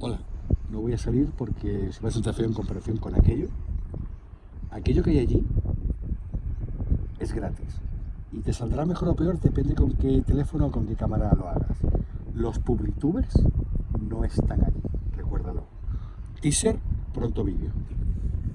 Hola, no voy a salir porque se va a feo en comparación con aquello. Aquello que hay allí es gratis. Y te saldrá mejor o peor, depende con qué teléfono o con qué cámara lo hagas. Los publitubers no están allí, recuérdalo. Teaser, pronto vídeo.